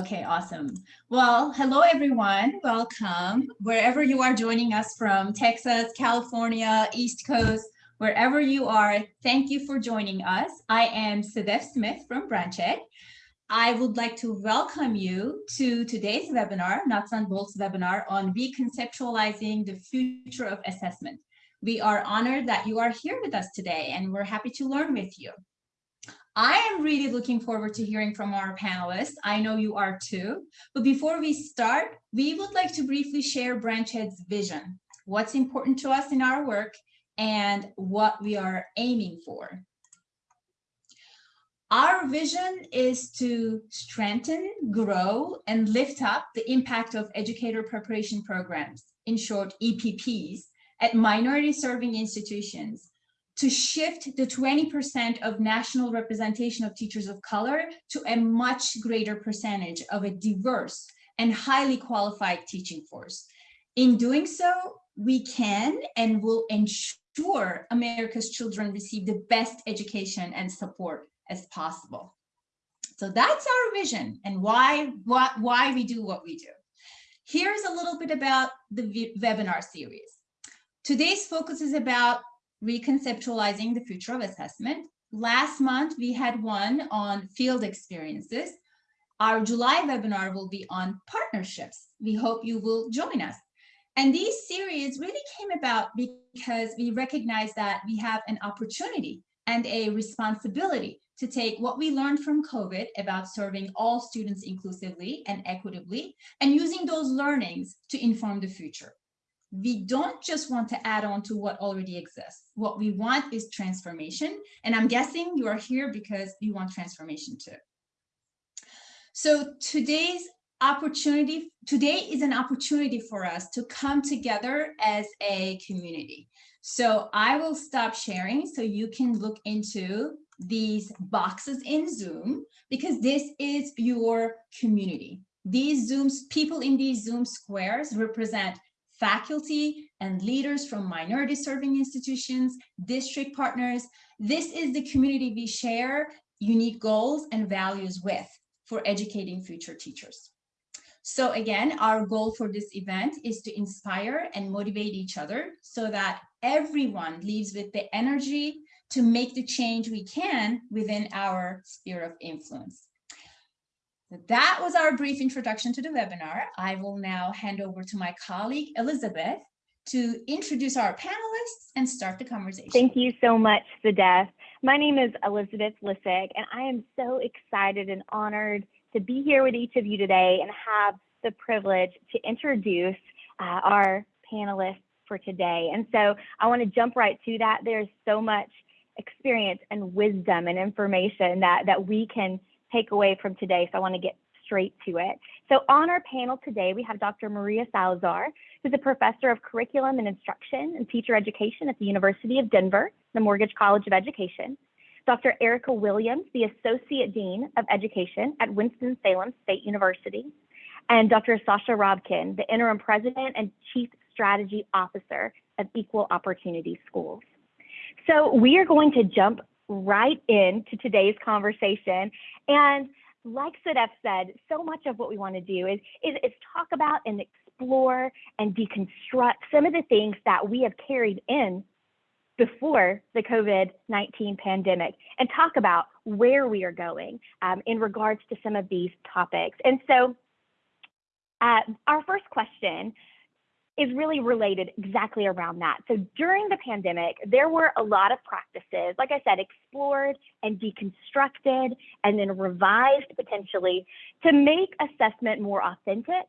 Okay, awesome. Well, hello everyone. Welcome. Wherever you are joining us from Texas, California, East Coast, wherever you are, thank you for joining us. I am Sedef Smith from BranchEd. I would like to welcome you to today's webinar, Nuts and Bolts webinar on reconceptualizing the future of assessment. We are honored that you are here with us today and we're happy to learn with you. I am really looking forward to hearing from our panelists. I know you are too. But before we start, we would like to briefly share BranchEd's vision, what's important to us in our work, and what we are aiming for. Our vision is to strengthen, grow, and lift up the impact of educator preparation programs, in short, EPPs, at minority serving institutions to shift the 20% of national representation of teachers of color to a much greater percentage of a diverse and highly qualified teaching force. In doing so, we can and will ensure America's children receive the best education and support as possible. So that's our vision and why, why, why we do what we do. Here's a little bit about the webinar series. Today's focus is about reconceptualizing the future of assessment. Last month, we had one on field experiences. Our July webinar will be on partnerships. We hope you will join us. And these series really came about because we recognize that we have an opportunity and a responsibility to take what we learned from COVID about serving all students inclusively and equitably and using those learnings to inform the future we don't just want to add on to what already exists. What we want is transformation. And I'm guessing you are here because you want transformation too. So today's opportunity, today is an opportunity for us to come together as a community. So I will stop sharing so you can look into these boxes in Zoom because this is your community. These Zooms, people in these Zoom squares represent faculty and leaders from minority serving institutions, district partners. This is the community we share unique goals and values with for educating future teachers. So again, our goal for this event is to inspire and motivate each other so that everyone leaves with the energy to make the change we can within our sphere of influence. That was our brief introduction to the webinar. I will now hand over to my colleague, Elizabeth, to introduce our panelists and start the conversation. Thank you so much, Sedef. My name is Elizabeth Lissig, and I am so excited and honored to be here with each of you today and have the privilege to introduce uh, our panelists for today. And so I want to jump right to that. There's so much experience and wisdom and information that, that we can take away from today. So I want to get straight to it. So on our panel today, we have Dr. Maria Salazar, who's a professor of curriculum and instruction and teacher education at the University of Denver, the Morgridge College of Education. Dr. Erica Williams, the Associate Dean of Education at Winston-Salem State University. And Dr. Sasha Rabkin, the Interim President and Chief Strategy Officer of Equal Opportunity Schools. So we are going to jump right into today's conversation. And like Sedef said, so much of what we want to do is, is, is talk about and explore and deconstruct some of the things that we have carried in before the COVID-19 pandemic and talk about where we are going um, in regards to some of these topics. And so uh, our first question is really related exactly around that. So during the pandemic, there were a lot of practices, like I said, explored and deconstructed and then revised potentially to make assessment more authentic,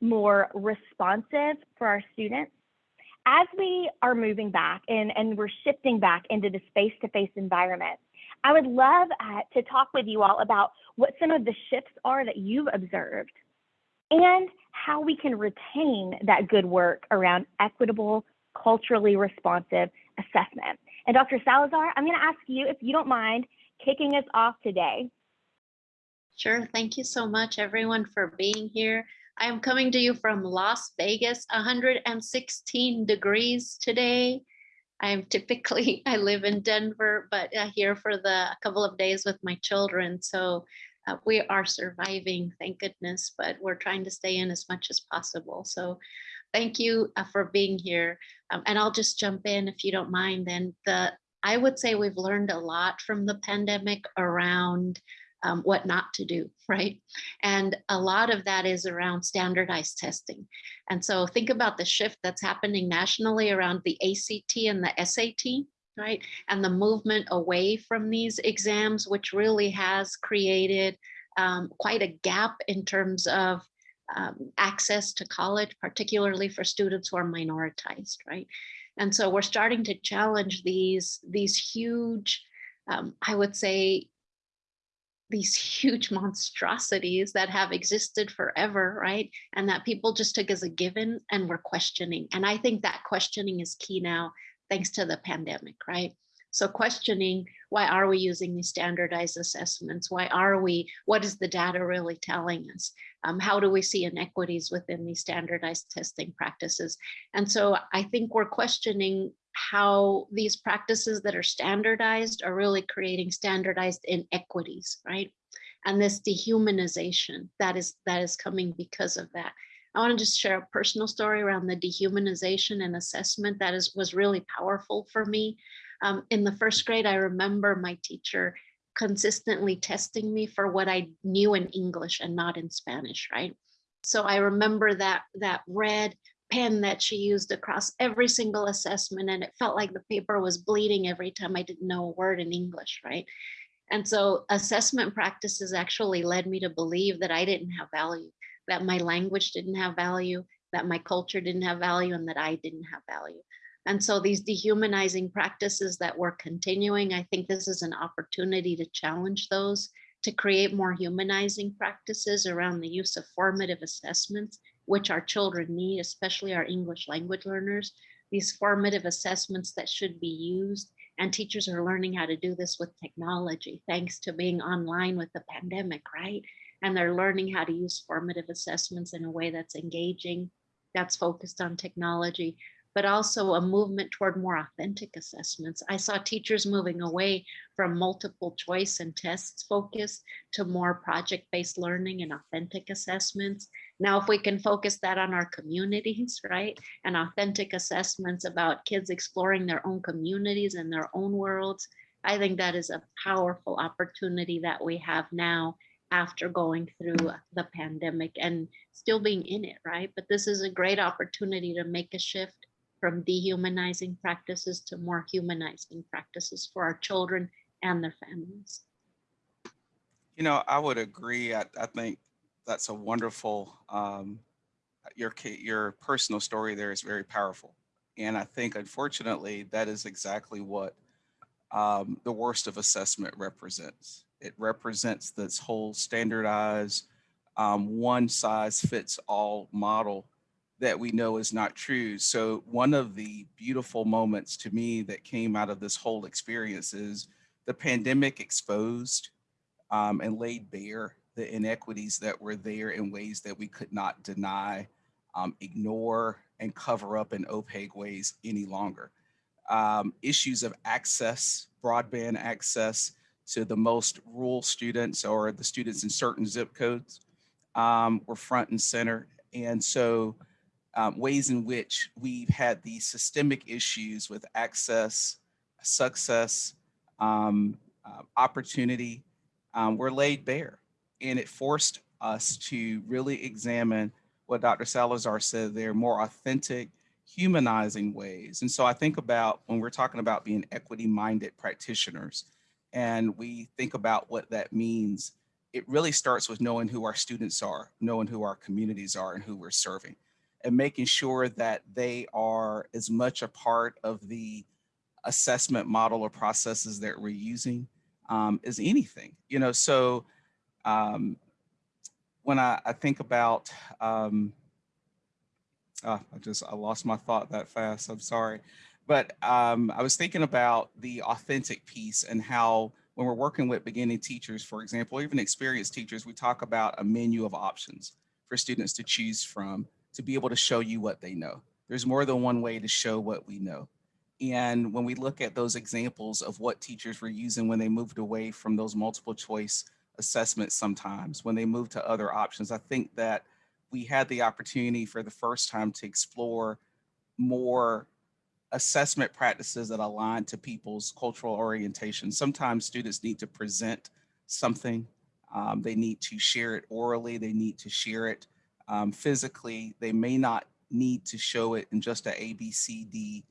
more responsive for our students. As we are moving back and, and we're shifting back into this face-to-face environment, I would love uh, to talk with you all about what some of the shifts are that you've observed and how we can retain that good work around equitable, culturally responsive assessment. And Dr. Salazar, I'm going to ask you if you don't mind kicking us off today. Sure. Thank you so much, everyone, for being here. I am coming to you from Las Vegas, 116 degrees today. I am typically, I live in Denver, but uh, here for the couple of days with my children. So uh, we are surviving, thank goodness, but we're trying to stay in as much as possible. So thank you uh, for being here. Um, and I'll just jump in if you don't mind. then. the I would say we've learned a lot from the pandemic around um, what not to do, right? And a lot of that is around standardized testing. And so think about the shift that's happening nationally around the ACT and the SAT, right? And the movement away from these exams, which really has created um, quite a gap in terms of um, access to college, particularly for students who are minoritized, right? And so we're starting to challenge these, these huge, um, I would say, these huge monstrosities that have existed forever, right? And that people just took as a given and were questioning. And I think that questioning is key now, thanks to the pandemic, right? So questioning, why are we using these standardized assessments? Why are we, what is the data really telling us? Um, how do we see inequities within these standardized testing practices? And so I think we're questioning how these practices that are standardized are really creating standardized inequities, right? And this dehumanization that is that is coming because of that. I want to just share a personal story around the dehumanization and assessment that is was really powerful for me. Um, in the first grade, I remember my teacher consistently testing me for what I knew in English and not in Spanish, right? So I remember that that red pen that she used across every single assessment and it felt like the paper was bleeding every time I didn't know a word in English, right? And so assessment practices actually led me to believe that I didn't have value, that my language didn't have value, that my culture didn't have value and that I didn't have value. And so these dehumanizing practices that we're continuing, I think this is an opportunity to challenge those, to create more humanizing practices around the use of formative assessments which our children need, especially our English language learners, these formative assessments that should be used. And teachers are learning how to do this with technology, thanks to being online with the pandemic, right? And they're learning how to use formative assessments in a way that's engaging, that's focused on technology, but also a movement toward more authentic assessments. I saw teachers moving away from multiple choice and tests focus to more project-based learning and authentic assessments. Now, if we can focus that on our communities, right, and authentic assessments about kids exploring their own communities and their own worlds, I think that is a powerful opportunity that we have now after going through the pandemic and still being in it, right? But this is a great opportunity to make a shift from dehumanizing practices to more humanizing practices for our children and their families. You know, I would agree. I, I think that's a wonderful, um, your, your personal story there is very powerful. And I think unfortunately, that is exactly what um, the worst of assessment represents. It represents this whole standardized um, one size fits all model that we know is not true. So one of the beautiful moments to me that came out of this whole experience is the pandemic exposed um, and laid bare the inequities that were there in ways that we could not deny, um, ignore, and cover up in opaque ways any longer. Um, issues of access, broadband access to the most rural students or the students in certain zip codes um, were front and center. And so um, ways in which we've had these systemic issues with access, success, um, uh, opportunity um, were laid bare and it forced us to really examine what Dr. Salazar said there, more authentic, humanizing ways. And so I think about when we're talking about being equity-minded practitioners, and we think about what that means, it really starts with knowing who our students are, knowing who our communities are and who we're serving, and making sure that they are as much a part of the assessment model or processes that we're using um, as anything. You know, so um, when I, I, think about, um, oh, I just, I lost my thought that fast, I'm sorry. But um, I was thinking about the authentic piece and how when we're working with beginning teachers, for example, or even experienced teachers, we talk about a menu of options for students to choose from to be able to show you what they know. There's more than one way to show what we know. And when we look at those examples of what teachers were using when they moved away from those multiple choice assessments sometimes when they moved to other options. I think that we had the opportunity for the first time to explore more assessment practices that align to people's cultural orientation. Sometimes students need to present something. Um, they need to share it orally. They need to share it um, physically. They may not need to show it in just a A, B, C, D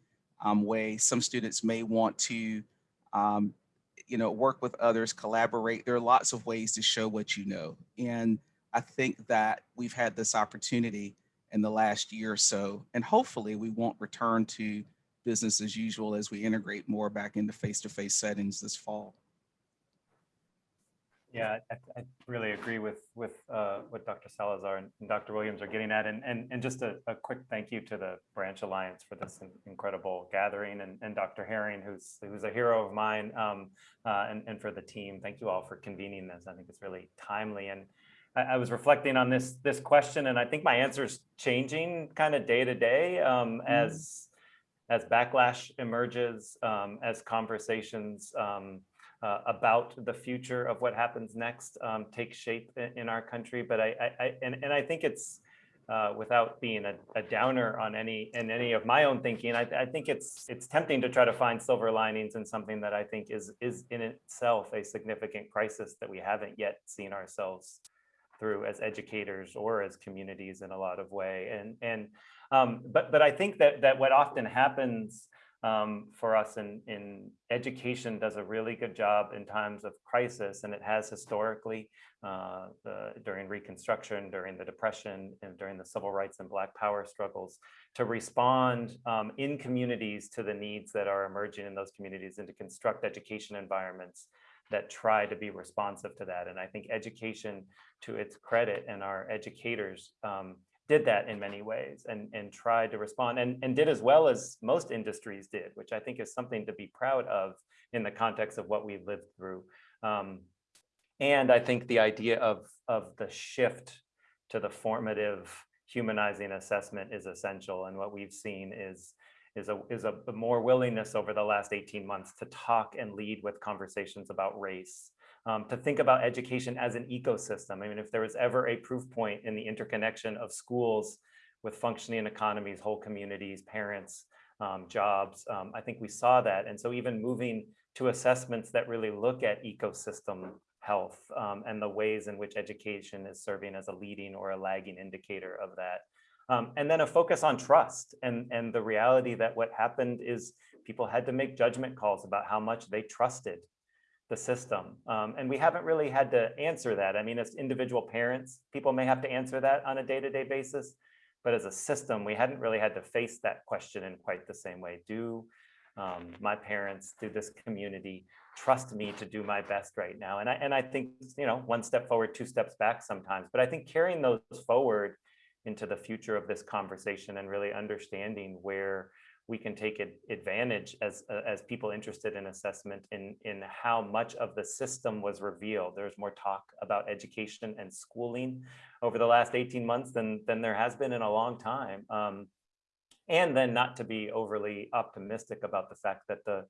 um, way. Some students may want to, um, you know, work with others, collaborate. There are lots of ways to show what you know. And I think that we've had this opportunity in the last year or so, and hopefully we won't return to business as usual as we integrate more back into face-to-face settings this fall. Yeah, I, I really agree with with uh, what Dr. Salazar and, and Dr. Williams are getting at, and and, and just a, a quick thank you to the Branch Alliance for this incredible gathering, and, and Dr. Herring, who's who's a hero of mine, um, uh, and and for the team. Thank you all for convening this. I think it's really timely, and I, I was reflecting on this this question, and I think my answer is changing kind of day to day um, as as backlash emerges, um, as conversations. Um, uh, about the future of what happens next um, take shape in, in, our country. But I, I, I, and, and I think it's uh, without being a, a, downer on any in any of my own thinking. I, I, think it's it's tempting to try to find silver linings in something that I think is is in itself a significant crisis that we haven't yet seen ourselves through as educators or as communities in a lot of way. And and um, but but I think that that what often happens um, for us in, in education does a really good job in times of crisis, and it has historically uh, the, during Reconstruction, during the Depression, and during the civil rights and Black Power struggles to respond um, in communities to the needs that are emerging in those communities and to construct education environments that try to be responsive to that. And I think education, to its credit, and our educators um, did that in many ways and, and tried to respond and, and did as well as most industries did, which I think is something to be proud of in the context of what we lived through. Um, and I think the idea of, of the shift to the formative humanizing assessment is essential. And what we've seen is, is, a, is a more willingness over the last 18 months to talk and lead with conversations about race um, to think about education as an ecosystem. I mean, if there was ever a proof point in the interconnection of schools with functioning economies, whole communities, parents, um, jobs, um, I think we saw that. And so even moving to assessments that really look at ecosystem health um, and the ways in which education is serving as a leading or a lagging indicator of that. Um, and then a focus on trust and, and the reality that what happened is people had to make judgment calls about how much they trusted the system. Um, and we haven't really had to answer that. I mean, as individual parents, people may have to answer that on a day-to-day -day basis, but as a system, we hadn't really had to face that question in quite the same way. Do um, my parents, do this community trust me to do my best right now? And I, and I think, you know, one step forward, two steps back sometimes, but I think carrying those forward into the future of this conversation and really understanding where we can take advantage as as people interested in assessment in in how much of the system was revealed. There's more talk about education and schooling over the last 18 months than than there has been in a long time. Um, and then not to be overly optimistic about the fact that the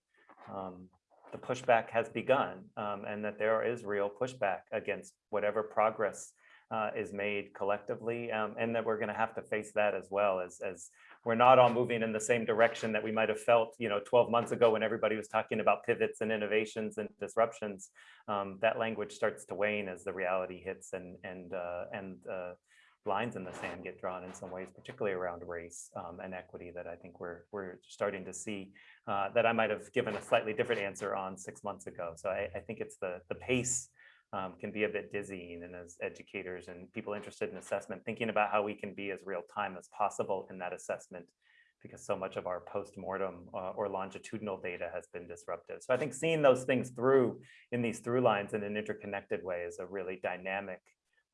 um, the pushback has begun um, and that there is real pushback against whatever progress uh, is made collectively um, and that we're going to have to face that as well as as we're not all moving in the same direction that we might have felt, you know, 12 months ago when everybody was talking about pivots and innovations and disruptions. Um, that language starts to wane as the reality hits and and uh, and uh, lines in the sand get drawn in some ways, particularly around race um, and equity that I think we're we're starting to see uh, that I might have given a slightly different answer on six months ago. So I, I think it's the the pace um, can be a bit dizzying and as educators and people interested in assessment, thinking about how we can be as real time as possible in that assessment because so much of our post-mortem uh, or longitudinal data has been disrupted. So I think seeing those things through in these through lines in an interconnected way is a really dynamic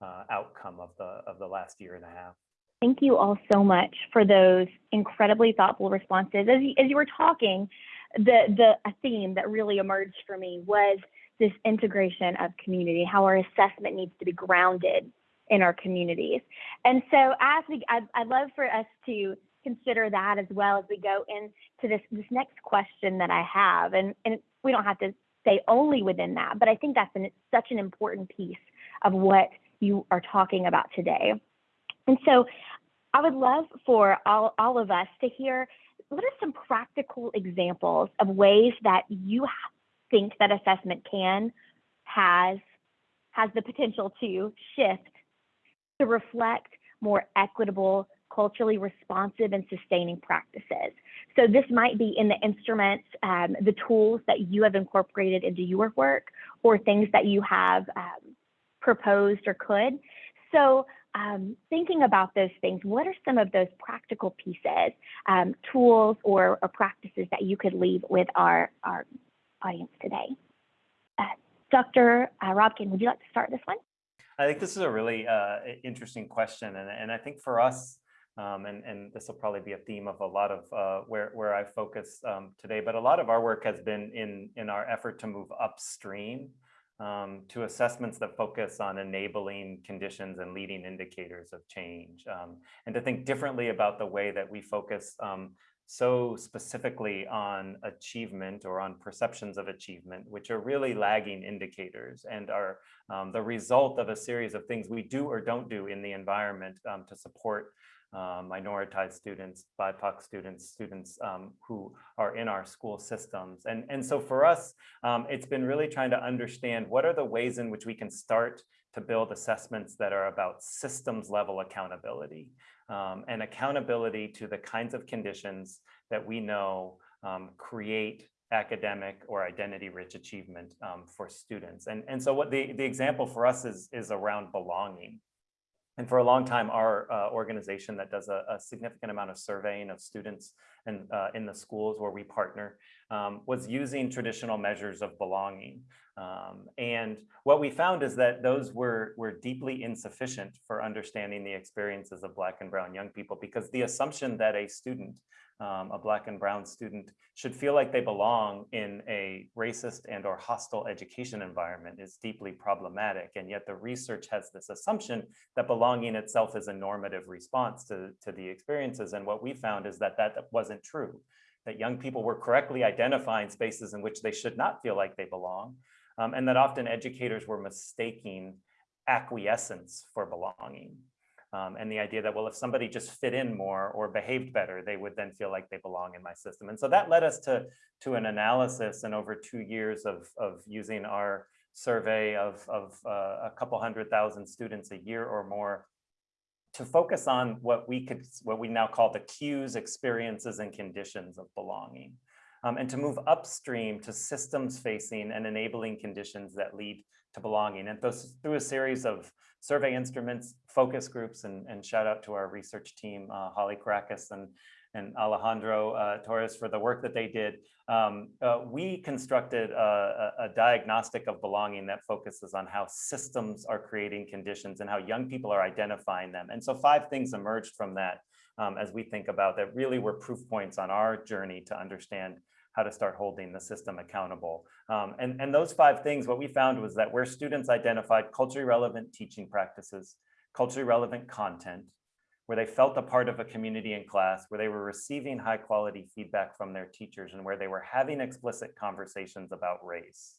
uh, outcome of the of the last year and a half. Thank you all so much for those incredibly thoughtful responses. As you, as you were talking, the the a theme that really emerged for me was this integration of community, how our assessment needs to be grounded in our communities. And so as we, I'd, I'd love for us to consider that as well as we go into this, this next question that I have. And, and we don't have to stay only within that. But I think that's an, such an important piece of what you are talking about today. And so I would love for all, all of us to hear what are some practical examples of ways that you think that assessment can, has, has the potential to shift to reflect more equitable, culturally responsive and sustaining practices. So this might be in the instruments, um, the tools that you have incorporated into your work or things that you have um, proposed or could. So um, thinking about those things, what are some of those practical pieces, um, tools or, or, practices that you could leave with our, our audience today? Uh, Dr. Uh, Rabkin, would you like to start this one? I think this is a really uh, interesting question. And, and I think for us, um, and, and this will probably be a theme of a lot of uh, where, where I focus um, today, but a lot of our work has been in, in our effort to move upstream um, to assessments that focus on enabling conditions and leading indicators of change, um, and to think differently about the way that we focus um, so specifically on achievement or on perceptions of achievement, which are really lagging indicators and are um, the result of a series of things we do or don't do in the environment um, to support uh, minoritized students, BIPOC students, students um, who are in our school systems. And, and so for us, um, it's been really trying to understand what are the ways in which we can start to build assessments that are about systems level accountability um, and accountability to the kinds of conditions that we know um, create academic or identity rich achievement um, for students. And, and so what the, the example for us is, is around belonging. And for a long time, our uh, organization that does a, a, significant amount of surveying of students and uh, in the schools where we partner um, was using traditional measures of belonging. Um, and what we found is that those were, were deeply insufficient for understanding the experiences of Black and Brown young people because the assumption that a student um, a black and brown student should feel like they belong in a racist and or hostile education environment is deeply problematic. And yet the research has this assumption that belonging itself is a normative response to, to the experiences. And what we found is that that wasn't true, that young people were correctly identifying spaces in which they should not feel like they belong. Um, and that often educators were mistaking acquiescence for belonging. Um, and the idea that, well, if somebody just fit in more or behaved better, they would then feel like they belong in my system. And so that led us to, to an analysis and over two years of, of using our survey of, of uh, a couple hundred thousand students a year or more to focus on what we could, what we now call the cues, experiences, and conditions of belonging. Um, and to move upstream to systems facing and enabling conditions that lead to belonging. And those, through a series of survey instruments, focus groups, and, and shout out to our research team, uh, Holly Caracas and, and Alejandro uh, Torres for the work that they did. Um, uh, we constructed a, a, diagnostic of belonging that focuses on how systems are creating conditions and how young people are identifying them. And so five things emerged from that um, as we think about that really were proof points on our journey to understand how to start holding the system accountable. Um, and, and those five things, what we found was that where students identified culturally relevant teaching practices, culturally relevant content, where they felt a part of a community in class, where they were receiving high quality feedback from their teachers, and where they were having explicit conversations about race.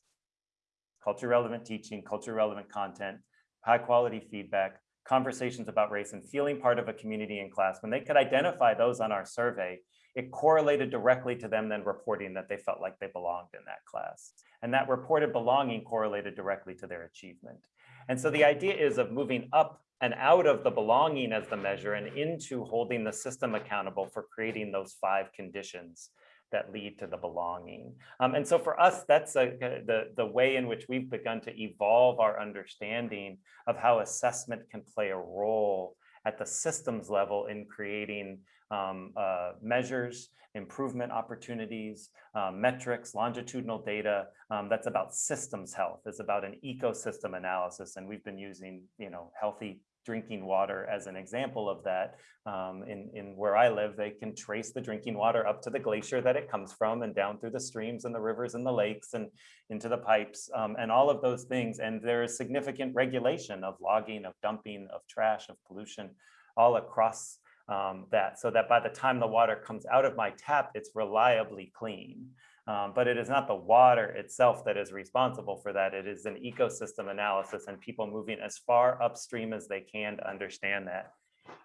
Culture relevant teaching, culture relevant content, high quality feedback, conversations about race, and feeling part of a community in class. When they could identify those on our survey, it correlated directly to them then reporting that they felt like they belonged in that class. And that reported belonging correlated directly to their achievement. And so the idea is of moving up and out of the belonging as the measure and into holding the system accountable for creating those five conditions that lead to the belonging. Um, and so for us, that's a, the, the way in which we've begun to evolve our understanding of how assessment can play a role at the systems level in creating um, uh, measures, improvement opportunities, um, metrics, longitudinal data. Um, that's about systems health. It's about an ecosystem analysis. And we've been using, you know, healthy drinking water as an example of that. Um, in, in where I live, they can trace the drinking water up to the glacier that it comes from and down through the streams and the rivers and the lakes and into the pipes um, and all of those things. And there is significant regulation of logging, of dumping, of trash, of pollution all across um, that so that by the time the water comes out of my tap, it's reliably clean. Um, but it is not the water itself that is responsible for that. It is an ecosystem analysis and people moving as far upstream as they can to understand that.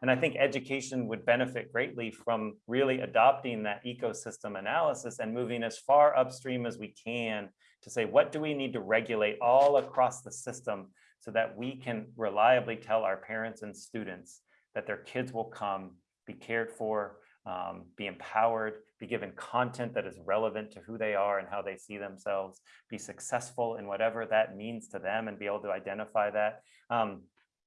And I think education would benefit greatly from really adopting that ecosystem analysis and moving as far upstream as we can to say, what do we need to regulate all across the system so that we can reliably tell our parents and students that their kids will come, be cared for, um, be empowered, be given content that is relevant to who they are and how they see themselves, be successful in whatever that means to them and be able to identify that. Um,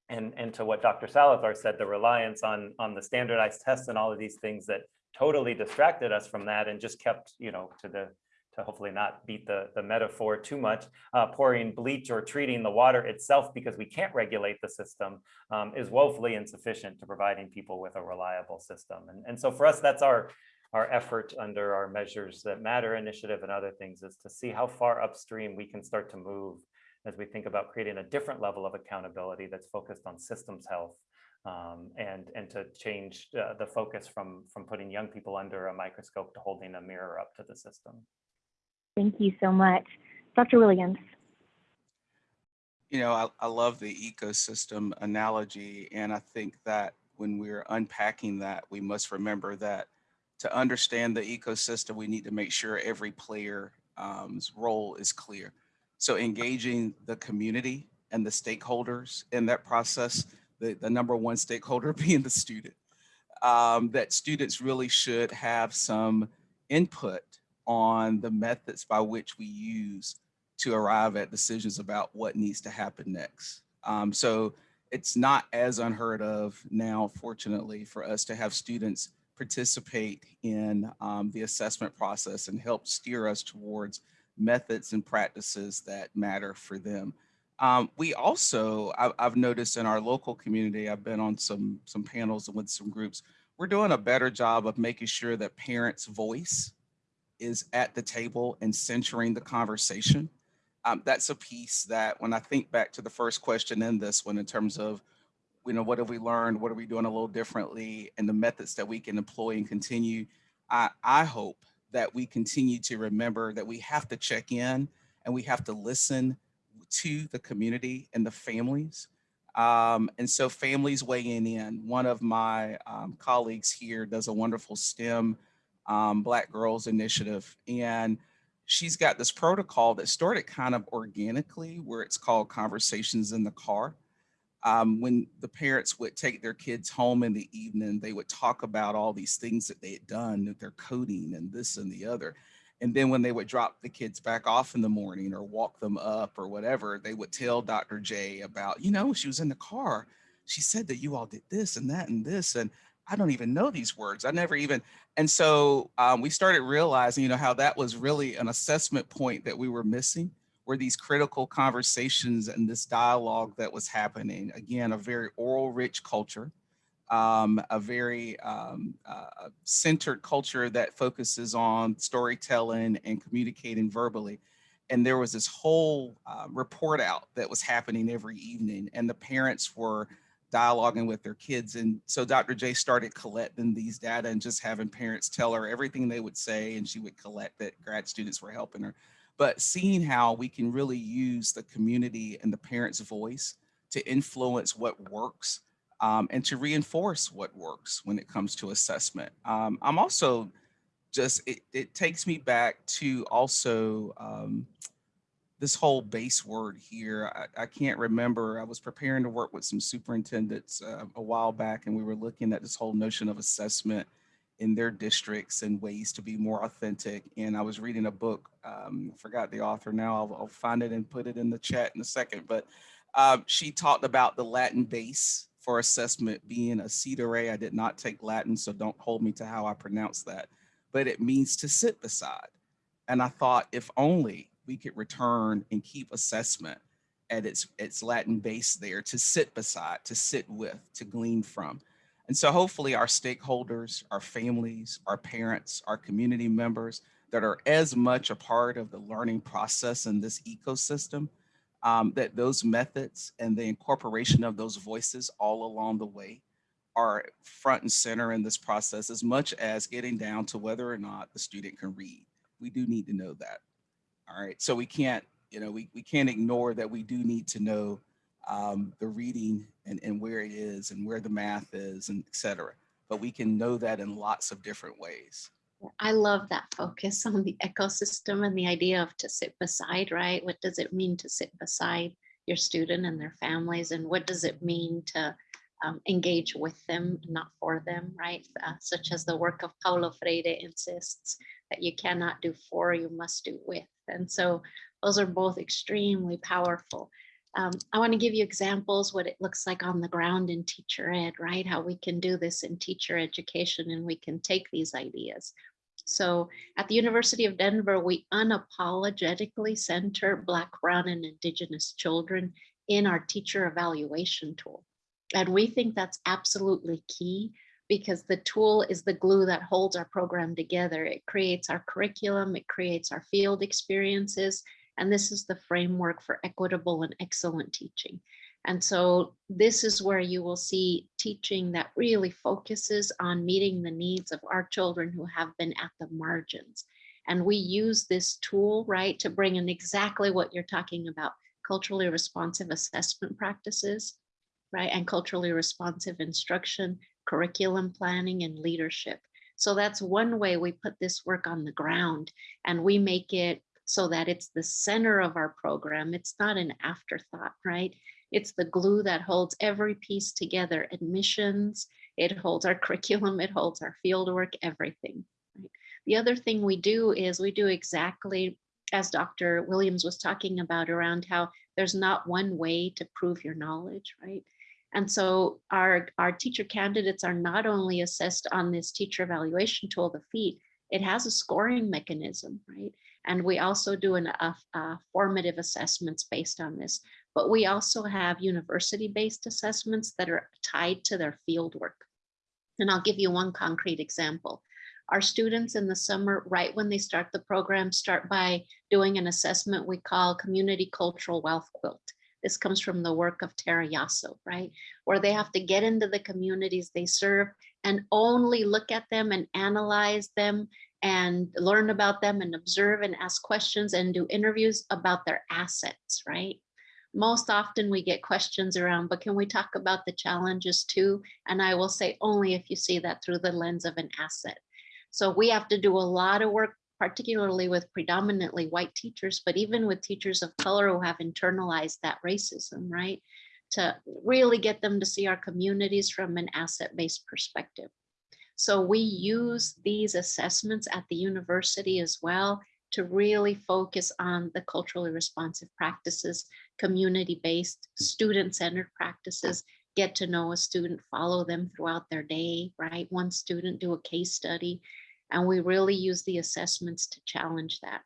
and, and to what Dr. Salazar said, the reliance on, on the standardized tests and all of these things that totally distracted us from that and just kept, you know, to the to hopefully not beat the, the metaphor too much, uh, pouring bleach or treating the water itself because we can't regulate the system um, is woefully insufficient to providing people with a reliable system. And, and so for us, that's our, our effort under our Measures That Matter initiative and other things is to see how far upstream we can start to move as we think about creating a different level of accountability that's focused on systems health um, and, and to change uh, the focus from, from putting young people under a microscope to holding a mirror up to the system. Thank you so much. Dr. Williams. You know, I, I love the ecosystem analogy, and I think that when we're unpacking that, we must remember that to understand the ecosystem, we need to make sure every player's um, role is clear. So engaging the community and the stakeholders in that process, the, the number one stakeholder being the student, um, that students really should have some input on the methods by which we use to arrive at decisions about what needs to happen next. Um, so it's not as unheard of now, fortunately, for us to have students participate in um, the assessment process and help steer us towards methods and practices that matter for them. Um, we also, I, I've noticed in our local community, I've been on some, some panels with some groups, we're doing a better job of making sure that parents' voice is at the table and centering the conversation. Um, that's a piece that when I think back to the first question in this one in terms of, you know, what have we learned? What are we doing a little differently? And the methods that we can employ and continue. I, I hope that we continue to remember that we have to check in and we have to listen to the community and the families. Um, and so families weighing in. One of my um, colleagues here does a wonderful STEM um, Black Girls Initiative. And she's got this protocol that started kind of organically where it's called Conversations in the Car. Um, when the parents would take their kids home in the evening, they would talk about all these things that they had done, that they're coding and this and the other. And then when they would drop the kids back off in the morning or walk them up or whatever, they would tell Dr. J about, you know, she was in the car. She said that you all did this and that and this. And I don't even know these words. I never even, and so um, we started realizing, you know, how that was really an assessment point that we were missing were these critical conversations and this dialogue that was happening. Again, a very oral rich culture, um, a very um, uh, centered culture that focuses on storytelling and communicating verbally. And there was this whole uh, report out that was happening every evening and the parents were dialoguing with their kids. And so Dr. J started collecting these data and just having parents tell her everything they would say and she would collect that grad students were helping her. But seeing how we can really use the community and the parents' voice to influence what works um, and to reinforce what works when it comes to assessment. Um, I'm also just, it, it, takes me back to also um, this whole base word here, I, I, can't remember. I was preparing to work with some superintendents uh, a while back, and we were looking at this whole notion of assessment in their districts and ways to be more authentic. And I was reading a book, um, forgot the author now, I'll, I'll, find it and put it in the chat in a second, but um, she talked about the Latin base for assessment being a cedere. I did not take Latin, so don't hold me to how I pronounce that, but it means to sit beside. And I thought, if only we could return and keep assessment at its, its Latin base there to sit beside, to sit with, to glean from. And so hopefully our stakeholders, our families, our parents, our community members that are as much a part of the learning process in this ecosystem, um, that those methods and the incorporation of those voices all along the way are front and center in this process as much as getting down to whether or not the student can read we do need to know that. All right, so we can't, you know, we, we can't ignore that we do need to know um, the reading and, and where it is and where the math is and et cetera. But we can know that in lots of different ways. I love that focus on the ecosystem and the idea of to sit beside, right? What does it mean to sit beside your student and their families? And what does it mean to um, engage with them, not for them, right? Uh, such as the work of Paulo Freire insists that you cannot do for, you must do with. And so those are both extremely powerful. Um, I want to give you examples what it looks like on the ground in teacher ed, right? How we can do this in teacher education and we can take these ideas. So at the University of Denver, we unapologetically center Black, Brown, and Indigenous children in our teacher evaluation tool. And we think that's absolutely key because the tool is the glue that holds our program together. It creates our curriculum, it creates our field experiences, and this is the framework for equitable and excellent teaching. And so this is where you will see teaching that really focuses on meeting the needs of our children who have been at the margins. And we use this tool, right, to bring in exactly what you're talking about, culturally responsive assessment practices, right, and culturally responsive instruction, curriculum planning, and leadership. So that's one way we put this work on the ground and we make it so that it's the center of our program. It's not an afterthought, right? It's the glue that holds every piece together, admissions, it holds our curriculum, it holds our fieldwork, everything. Right? The other thing we do is we do exactly as Dr. Williams was talking about around how there's not one way to prove your knowledge, right? And so our, our teacher candidates are not only assessed on this teacher evaluation tool, the FEET, it has a scoring mechanism, right? And we also do an, a, a formative assessments based on this but we also have university-based assessments that are tied to their fieldwork. And I'll give you one concrete example. Our students in the summer, right when they start the program, start by doing an assessment we call Community Cultural Wealth Quilt. This comes from the work of Tara Yosso, right? Where they have to get into the communities they serve and only look at them and analyze them and learn about them and observe and ask questions and do interviews about their assets, right? most often we get questions around, but can we talk about the challenges too? And I will say only if you see that through the lens of an asset. So we have to do a lot of work, particularly with predominantly white teachers, but even with teachers of color who have internalized that racism, right? To really get them to see our communities from an asset-based perspective. So we use these assessments at the university as well to really focus on the culturally responsive practices, community-based, student-centered practices, get to know a student, follow them throughout their day, right? One student do a case study, and we really use the assessments to challenge that.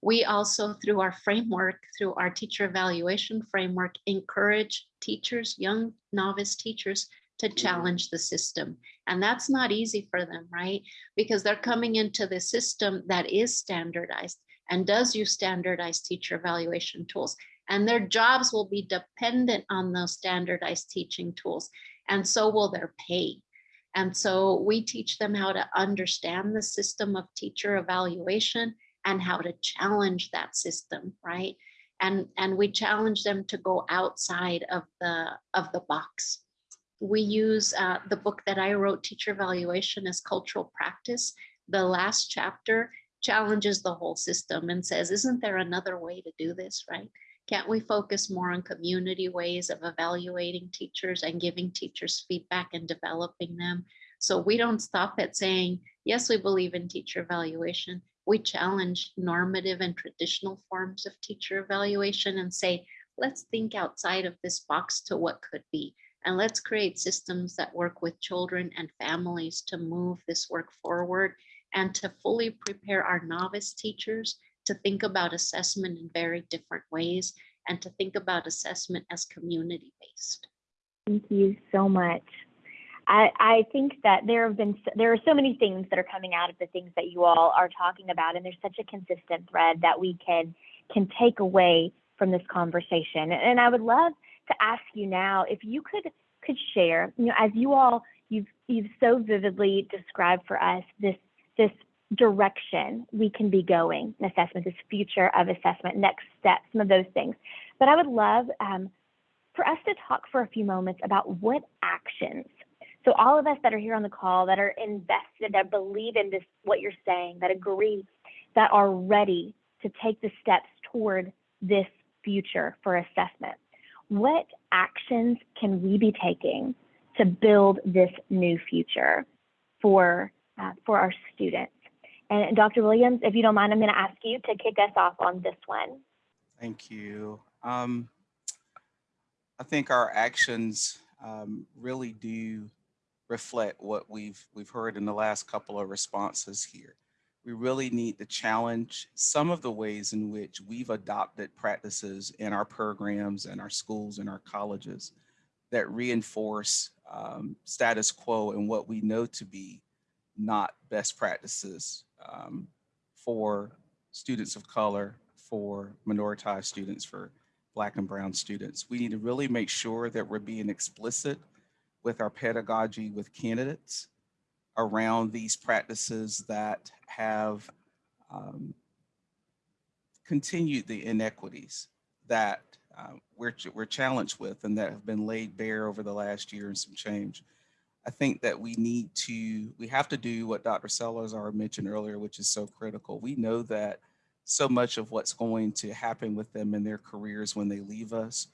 We also, through our framework, through our teacher evaluation framework, encourage teachers, young novice teachers to mm-hmm. challenge the system. And that's not easy for them, right? Because they're coming into the system that is standardized and does use standardized teacher evaluation tools. And their jobs will be dependent on those standardized teaching tools. And so will their pay. And so we teach them how to understand the system of teacher evaluation and how to challenge that system, right? And, and we challenge them to go outside of the, of the box we use uh, the book that I wrote, Teacher Evaluation as Cultural Practice. The last chapter challenges the whole system and says, isn't there another way to do this, right? Can't we focus more on community ways of evaluating teachers and giving teachers feedback and developing them? So we don't stop at saying, yes, we believe in teacher evaluation. We challenge normative and traditional forms of teacher evaluation and say, let's think outside of this box to what could be. And let's create systems that work with children and families to move this work forward and to fully prepare our novice teachers to think about assessment in very different ways and to think about assessment as community based. Thank you so much. I, I think that there have been there are so many things that are coming out of the things that you all are talking about, and there's such a consistent thread that we can can take away from this conversation. And I would love to ask you now if you could could share, you know, as you all you've you've so vividly described for us this this direction we can be going in assessment, this future of assessment, next steps, some of those things. But I would love um, for us to talk for a few moments about what actions. So all of us that are here on the call that are invested, that believe in this, what you're saying, that agree, that are ready to take the steps toward this future for assessment. What actions can we be taking to build this new future for, uh, for our students? And Dr. Williams, if you don't mind, I'm going to ask you to kick us off on this one. Thank you. Um, I think our actions um, really do reflect what we've we've heard in the last couple of responses here. We really need to challenge some of the ways in which we've adopted practices in our programs and our schools and our colleges that reinforce um, status quo and what we know to be not best practices um, for students of color, for minoritized students, for black and brown students. We need to really make sure that we're being explicit with our pedagogy with candidates around these practices that have um, continued the inequities that uh, we're, we're challenged with and that have been laid bare over the last year and some change. I think that we need to, we have to do what Dr. Salazar mentioned earlier, which is so critical. We know that so much of what's going to happen with them in their careers when they leave us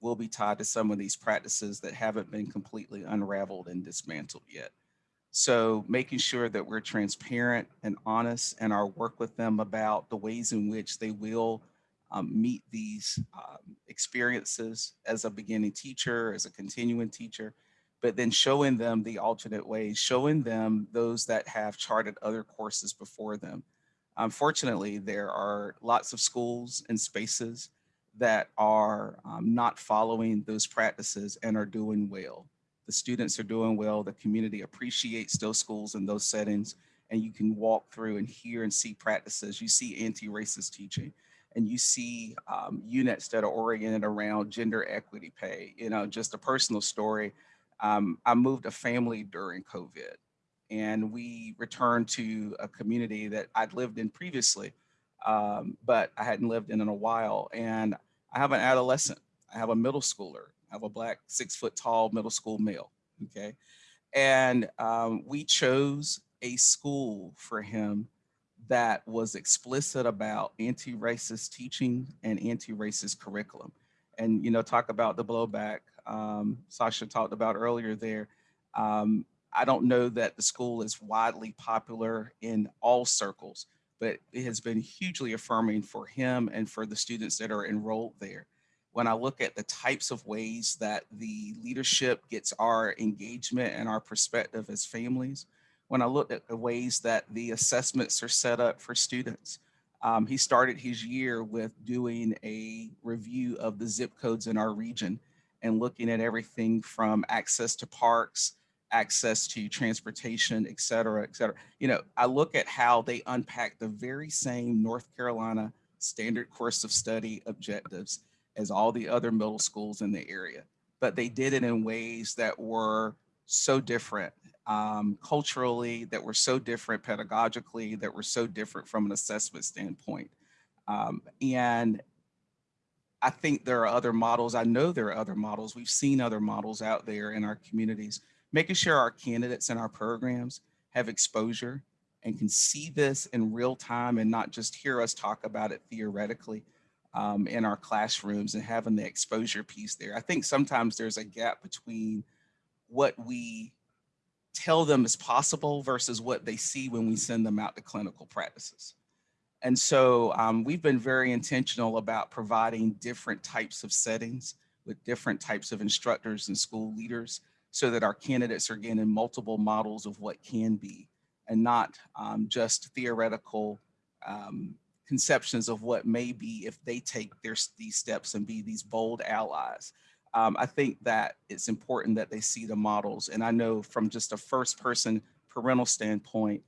will be tied to some of these practices that haven't been completely unraveled and dismantled yet. So making sure that we're transparent and honest in our work with them about the ways in which they will um, meet these um, experiences as a beginning teacher, as a continuing teacher, but then showing them the alternate ways, showing them those that have charted other courses before them. Unfortunately, there are lots of schools and spaces that are um, not following those practices and are doing well. The students are doing well, the community appreciates those schools and those settings, and you can walk through and hear and see practices. You see anti-racist teaching, and you see um, units that are oriented around gender equity pay. You know, just a personal story. Um, I moved a family during COVID and we returned to a community that I'd lived in previously, um, but I hadn't lived in in a while. And I have an adolescent, I have a middle schooler, I have a black six foot tall middle school male, okay? And um, we chose a school for him that was explicit about anti-racist teaching and anti-racist curriculum. And, you know, talk about the blowback um, Sasha talked about earlier there. Um, I don't know that the school is widely popular in all circles, but it has been hugely affirming for him and for the students that are enrolled there. When I look at the types of ways that the leadership gets our engagement and our perspective as families, when I look at the ways that the assessments are set up for students, um, he started his year with doing a review of the zip codes in our region and looking at everything from access to parks, access to transportation, et cetera, et cetera. You know, I look at how they unpack the very same North Carolina standard course of study objectives as all the other middle schools in the area, but they did it in ways that were so different um, culturally, that were so different pedagogically, that were so different from an assessment standpoint. Um, and I think there are other models. I know there are other models. We've seen other models out there in our communities making sure our candidates and our programs have exposure and can see this in real time and not just hear us talk about it theoretically um, in our classrooms and having the exposure piece there. I think sometimes there's a gap between what we tell them is possible versus what they see when we send them out to clinical practices. And so um, we've been very intentional about providing different types of settings with different types of instructors and school leaders so that our candidates are getting multiple models of what can be and not um, just theoretical um, conceptions of what may be if they take their, these steps and be these bold allies. Um, I think that it's important that they see the models. And I know from just a first person parental standpoint,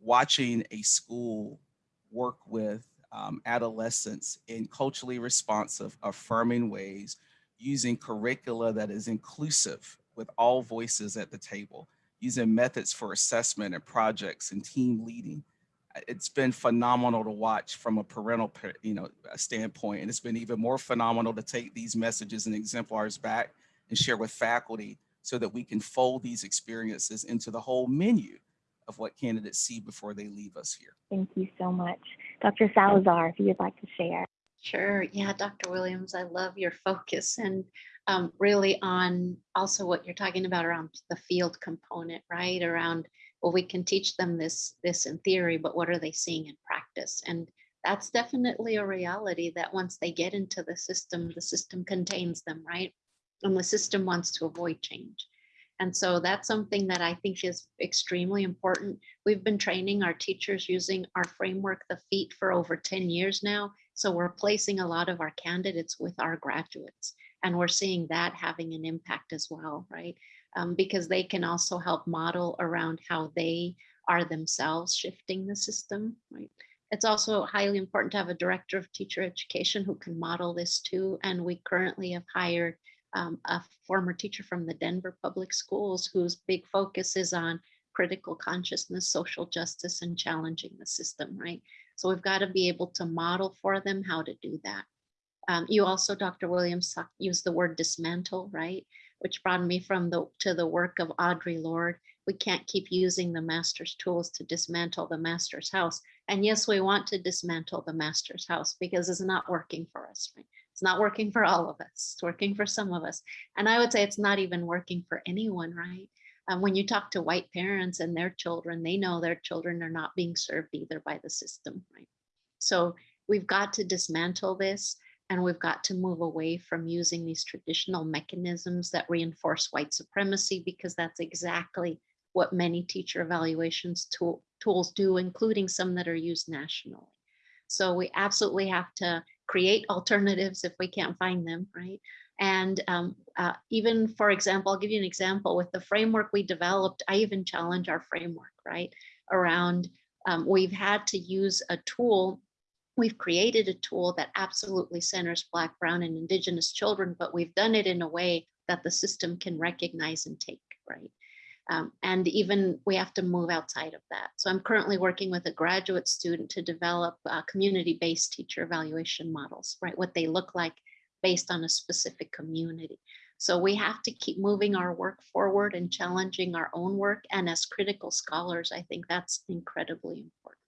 watching a school work with um, adolescents in culturally responsive, affirming ways, using curricula that is inclusive with all voices at the table, using methods for assessment and projects and team leading. it's been phenomenal to watch from a parental, you know, standpoint. And it's been even more phenomenal to take these messages and exemplars back and share with faculty so that we can fold these experiences into the whole menu of what candidates see before they leave us here. Thank you so much. Dr. Salazar, if you'd like to share. Sure. Yeah, Dr. Williams, I love your focus and um, really on also what you're talking about around the field component, right? Around, well, we can teach them this, this in theory, but what are they seeing in practice? And that's definitely a reality that once they get into the system, the system contains them, right? And the system wants to avoid change. And so that's something that I think is extremely important. We've been training our teachers using our framework, the FEET, for over 10 years now. So we're placing a lot of our candidates with our graduates, and we're seeing that having an impact as well, right? Um, because they can also help model around how they are themselves shifting the system, right? It's also highly important to have a director of teacher education who can model this too. And we currently have hired um, a former teacher from the Denver Public Schools whose big focus is on critical consciousness, social justice, and challenging the system, right? So we've got to be able to model for them how to do that. Um, you also, Dr. Williams, used the word dismantle, right? Which brought me from the to the work of Audre Lorde. We can't keep using the master's tools to dismantle the master's house. And yes, we want to dismantle the master's house because it's not working for us, right? It's not working for all of us. It's working for some of us. And I would say it's not even working for anyone, right? Um, when you talk to white parents and their children, they know their children are not being served either by the system, right? So we've got to dismantle this and we've got to move away from using these traditional mechanisms that reinforce white supremacy because that's exactly what many teacher evaluations tool, tools do, including some that are used nationally. So we absolutely have to create alternatives if we can't find them, right? And um, uh, even, for example, I'll give you an example with the framework we developed. I even challenge our framework, right? Around um, we've had to use a tool. We've created a tool that absolutely centers Black, Brown, and Indigenous children, but we've done it in a way that the system can recognize and take, right? Um, and even we have to move outside of that. So I'm currently working with a graduate student to develop uh, community-based teacher evaluation models, right? What they look like based on a specific community. So we have to keep moving our work forward and challenging our own work. And as critical scholars, I think that's incredibly important.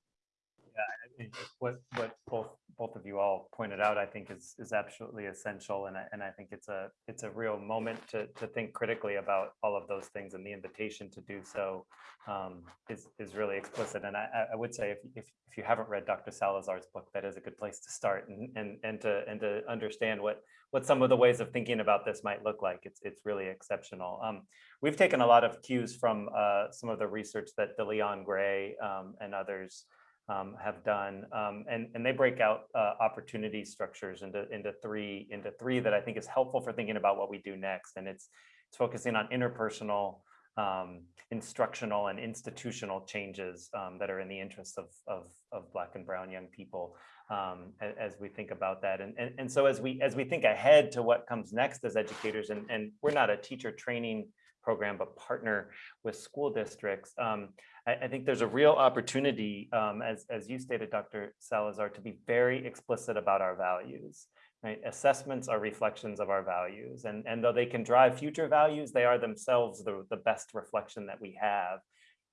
What, what both, both of you all pointed out, I think is, is absolutely essential. And I, and I think it's a, it's a real moment to, to think critically about all of those things and the invitation to do so um, is, is really explicit. And I, I- I would say if, if, if you haven't read Dr. Salazar's book, that is a good place to start and, and, and to, and to understand what, what some of the ways of thinking about this might look like. It's, it's really exceptional. Um, we've taken a lot of cues from uh, some of the research that DeLeon Gray um, and others um, have done, um, and and they break out uh, opportunity structures into into three into three that I think is helpful for thinking about what we do next, and it's it's focusing on interpersonal, um, instructional, and institutional changes um, that are in the interests of of of Black and Brown young people um, as we think about that, and, and and so as we as we think ahead to what comes next as educators, and and we're not a teacher training program, but partner with school districts. Um, I, I think there's a real opportunity, um, as, as you stated, Dr. Salazar, to be very explicit about our values. Right? Assessments are reflections of our values. And, and though they can drive future values, they are themselves the, the best reflection that we have.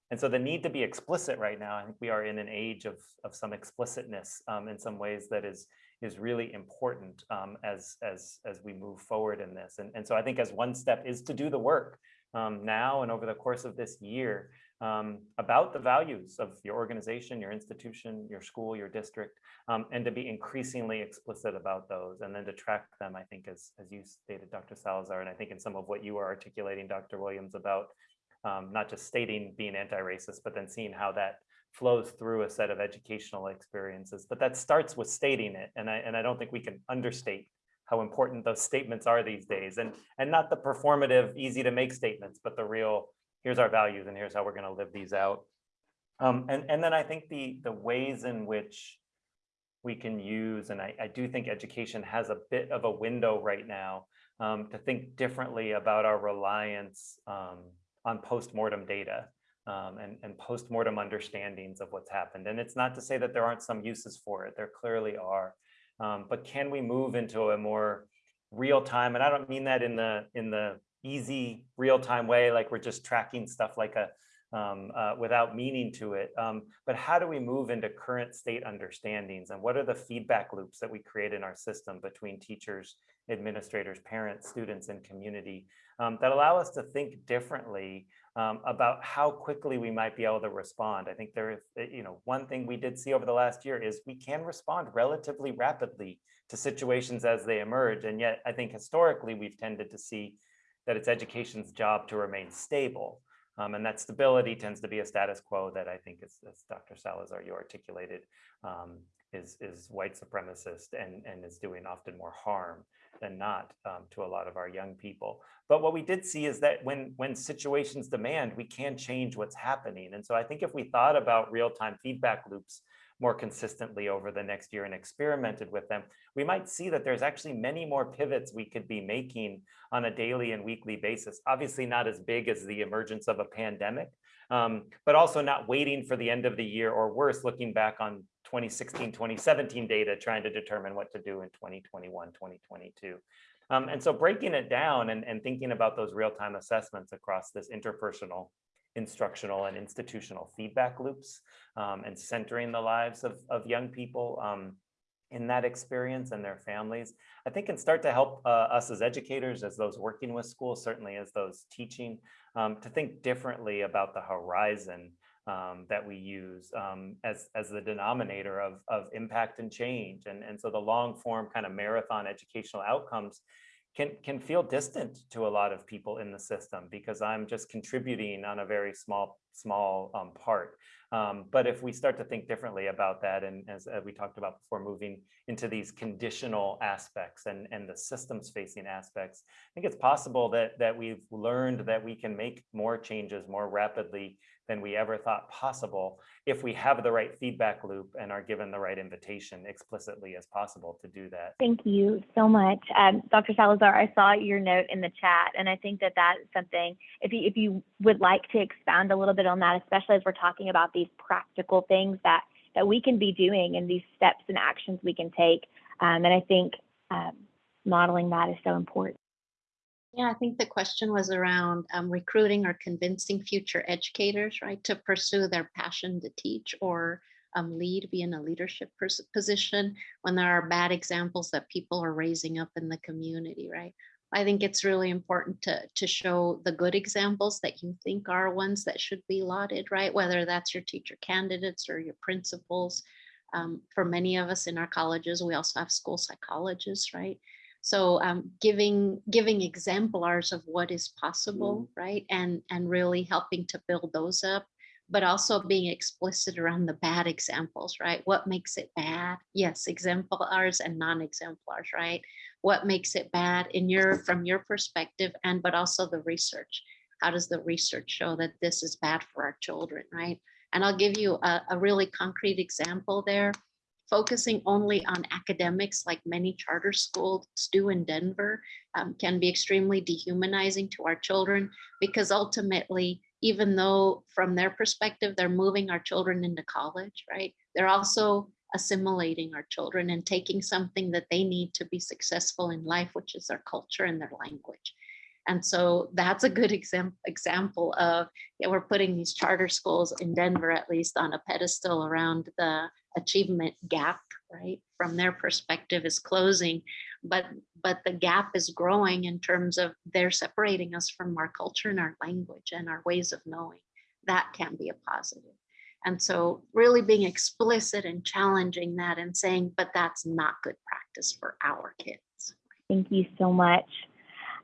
And so the need to be explicit right now, I think we are in an age of, of some explicitness um, in some ways that is, is really important um, as, as, as we move forward in this. And, and so I think as one step is to do the work um, now and over the course of this year um, about the values of your organization, your institution, your school, your district, um, and to be increasingly explicit about those and then to track them, I think, as, as you stated, Dr. Salazar, and I think in some of what you were articulating, Dr. Williams, about um, not just stating being anti-racist, but then seeing how that flows through a set of educational experiences. But that starts with stating it. And I, and I don't think we can understate how important those statements are these days and and not the performative easy to make statements but the real here's our values and here's how we're going to live these out um, and and then i think the the ways in which we can use and i, I do think education has a bit of a window right now um, to think differently about our reliance um, on post-mortem data um, and, and post-mortem understandings of what's happened. And it's not to say that there aren't some uses for it, there clearly are. Um, but can we move into a more real time? And I don't mean that in the in the easy real time way, like we're just tracking stuff like a um, uh, without meaning to it. Um, but how do we move into current state understandings and what are the feedback loops that we create in our system between teachers, administrators, parents, students, and community um, that allow us to think differently um, about how quickly we might be able to respond. I think there is, eh, you know, one thing we did see over the last year is we can respond relatively rapidly to situations as they emerge. And yet I think historically we've tended to see that it's education's job to remain stable. Um, and that stability tends to be a status quo that I think, is, as Dr. Salazar, you articulated, um, is, is white supremacist and, and is doing often more harm than not um, to a lot of our young people. But what we did see is that when, when situations demand, we can change what's happening. And so I think if we thought about real-time feedback loops more consistently over the next year and experimented with them, we might see that there's actually many more pivots we could be making on a daily and weekly basis. Obviously not as big as the emergence of a pandemic, um, but also not waiting for the end of the year or worse, looking back on 2016, 2017 data, trying to determine what to do in 2021, 2022. Um, and so breaking it down and, and thinking about those real-time assessments across this interpersonal instructional and institutional feedback loops um, and centering the lives of, of young people um, in that experience and their families, I think can start to help uh, us as educators, as those working with schools, certainly as those teaching, um, to think differently about the horizon um, that we use um, as, as the denominator of, of impact and change. And, and so the long form kind of marathon educational outcomes can can feel distant to a lot of people in the system because I'm just contributing on a very small small um, part. Um, but if we start to think differently about that, and as uh, we talked about before, moving into these conditional aspects and and the systems facing aspects, I think it's possible that that we've learned that we can make more changes more rapidly than we ever thought possible if we have the right feedback loop and are given the right invitation explicitly as possible to do that. Thank you so much. Um, Dr. Salazar, I saw your note in the chat, and I think that that's something, if you, if you would like to expound a little bit on that, especially as we're talking about these practical things that, that we can be doing and these steps and actions we can take. Um, and I think um, modeling that is so important. Yeah, I think the question was around um, recruiting or convincing future educators, right, to pursue their passion to teach or um, lead, be in a leadership position when there are bad examples that people are raising up in the community, right? I think it's really important to, to show the good examples that you think are ones that should be lauded, right? Whether that's your teacher candidates or your principals. Um, for many of us in our colleges, we also have school psychologists, right? So um, giving giving exemplars of what is possible, mm. right? And and really helping to build those up, but also being explicit around the bad examples, right? What makes it bad? Yes, exemplars and non-exemplars, right? What makes it bad in your from your perspective, and but also the research. How does the research show that this is bad for our children, right? And I'll give you a, a really concrete example there focusing only on academics like many charter schools do in Denver um, can be extremely dehumanizing to our children because ultimately, even though from their perspective, they're moving our children into college, right? They're also assimilating our children and taking something that they need to be successful in life, which is their culture and their language. And so that's a good exam example of, yeah, we're putting these charter schools in Denver, at least on a pedestal around the achievement gap, right? From their perspective is closing, but but the gap is growing in terms of they're separating us from our culture and our language and our ways of knowing. That can be a positive. And so really being explicit and challenging that and saying, but that's not good practice for our kids. Thank you so much.